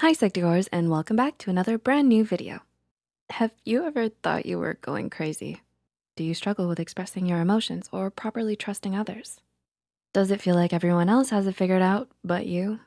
Hi Psych2Goers and welcome back to another brand new video. Have you ever thought you were going crazy? Do you struggle with expressing your emotions or properly trusting others? Does it feel like everyone else has it figured out but you?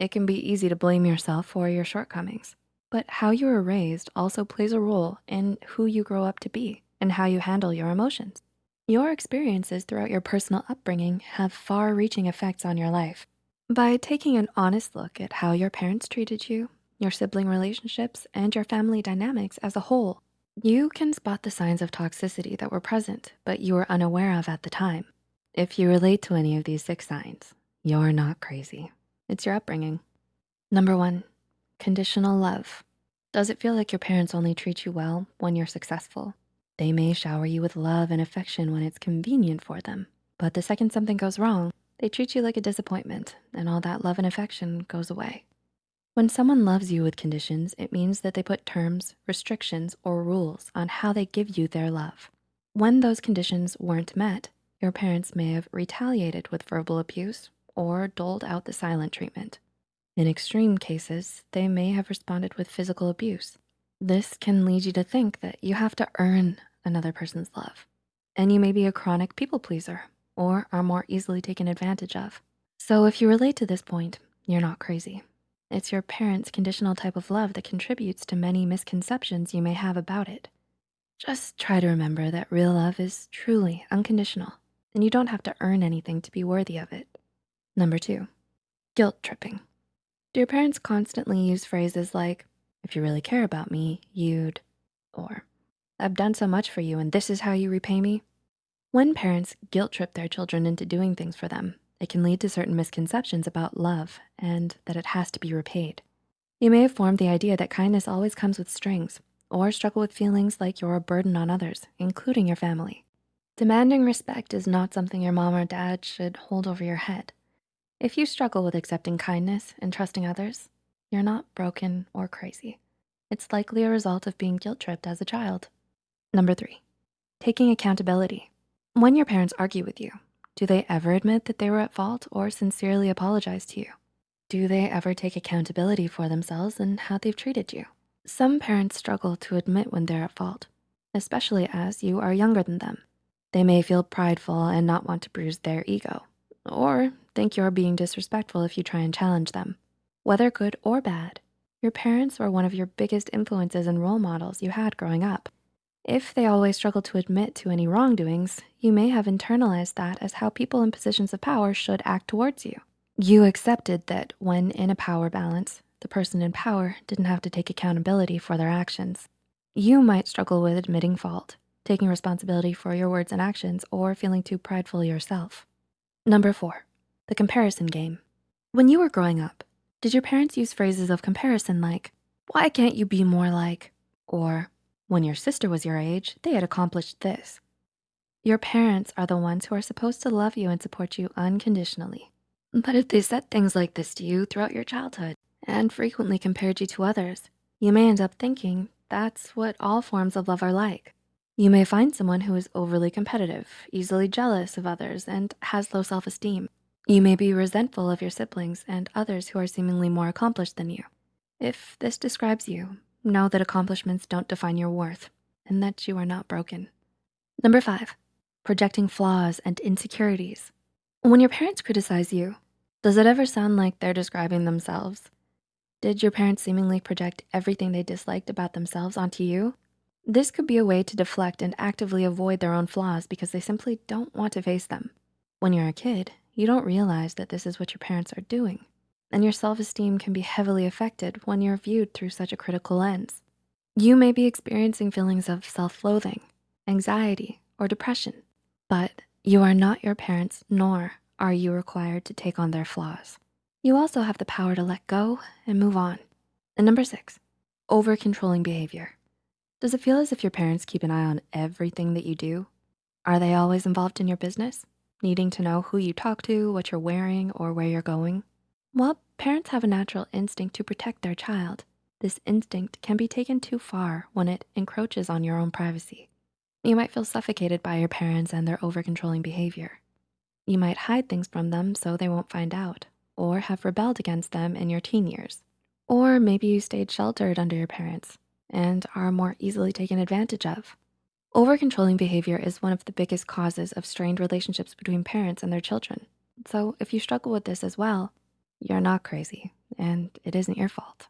It can be easy to blame yourself for your shortcomings, but how you were raised also plays a role in who you grow up to be and how you handle your emotions. Your experiences throughout your personal upbringing have far-reaching effects on your life. By taking an honest look at how your parents treated you, your sibling relationships, and your family dynamics as a whole, you can spot the signs of toxicity that were present, but you were unaware of at the time. If you relate to any of these six signs, you're not crazy. It's your upbringing. Number one, conditional love. Does it feel like your parents only treat you well when you're successful? They may shower you with love and affection when it's convenient for them, but the second something goes wrong, they treat you like a disappointment and all that love and affection goes away. When someone loves you with conditions, it means that they put terms, restrictions, or rules on how they give you their love. When those conditions weren't met, your parents may have retaliated with verbal abuse or doled out the silent treatment. In extreme cases, they may have responded with physical abuse. This can lead you to think that you have to earn another person's love. And you may be a chronic people pleaser or are more easily taken advantage of. So if you relate to this point, you're not crazy. It's your parents' conditional type of love that contributes to many misconceptions you may have about it. Just try to remember that real love is truly unconditional and you don't have to earn anything to be worthy of it. Number two, guilt tripping. Do your parents constantly use phrases like, if you really care about me, you'd, or I've done so much for you and this is how you repay me? When parents guilt trip their children into doing things for them, it can lead to certain misconceptions about love and that it has to be repaid. You may have formed the idea that kindness always comes with strings or struggle with feelings like you're a burden on others, including your family. Demanding respect is not something your mom or dad should hold over your head. If you struggle with accepting kindness and trusting others, you're not broken or crazy. It's likely a result of being guilt tripped as a child. Number three, taking accountability. When your parents argue with you, do they ever admit that they were at fault or sincerely apologize to you? Do they ever take accountability for themselves and how they've treated you? Some parents struggle to admit when they're at fault, especially as you are younger than them. They may feel prideful and not want to bruise their ego, or think you're being disrespectful if you try and challenge them. Whether good or bad, your parents were one of your biggest influences and role models you had growing up. If they always struggle to admit to any wrongdoings, you may have internalized that as how people in positions of power should act towards you. You accepted that when in a power balance, the person in power didn't have to take accountability for their actions. You might struggle with admitting fault, taking responsibility for your words and actions, or feeling too prideful yourself. Number four, the comparison game. When you were growing up, did your parents use phrases of comparison like, why can't you be more like, or when your sister was your age, they had accomplished this. Your parents are the ones who are supposed to love you and support you unconditionally. But if they said things like this to you throughout your childhood and frequently compared you to others, you may end up thinking that's what all forms of love are like. You may find someone who is overly competitive, easily jealous of others, and has low self-esteem. You may be resentful of your siblings and others who are seemingly more accomplished than you. If this describes you, Know that accomplishments don't define your worth and that you are not broken. Number five, projecting flaws and insecurities. When your parents criticize you, does it ever sound like they're describing themselves? Did your parents seemingly project everything they disliked about themselves onto you? This could be a way to deflect and actively avoid their own flaws because they simply don't want to face them. When you're a kid, you don't realize that this is what your parents are doing and your self-esteem can be heavily affected when you're viewed through such a critical lens. You may be experiencing feelings of self-loathing, anxiety, or depression, but you are not your parents, nor are you required to take on their flaws. You also have the power to let go and move on. And number six, over-controlling behavior. Does it feel as if your parents keep an eye on everything that you do? Are they always involved in your business? Needing to know who you talk to, what you're wearing, or where you're going? While parents have a natural instinct to protect their child, this instinct can be taken too far when it encroaches on your own privacy. You might feel suffocated by your parents and their over-controlling behavior. You might hide things from them so they won't find out or have rebelled against them in your teen years. Or maybe you stayed sheltered under your parents and are more easily taken advantage of. Over-controlling behavior is one of the biggest causes of strained relationships between parents and their children. So if you struggle with this as well, you're not crazy and it isn't your fault.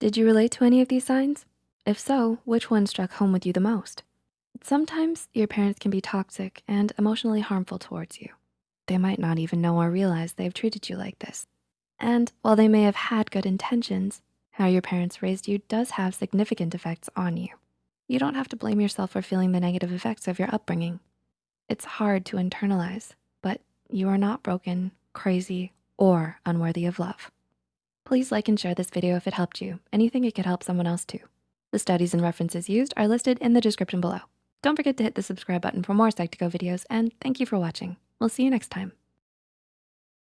Did you relate to any of these signs? If so, which one struck home with you the most? Sometimes your parents can be toxic and emotionally harmful towards you. They might not even know or realize they've treated you like this. And while they may have had good intentions, how your parents raised you does have significant effects on you. You don't have to blame yourself for feeling the negative effects of your upbringing. It's hard to internalize, but you are not broken, crazy, or unworthy of love. Please like and share this video if it helped you. Anything it could help someone else too. The studies and references used are listed in the description below. Don't forget to hit the subscribe button for more Psych2Go videos and thank you for watching. We'll see you next time.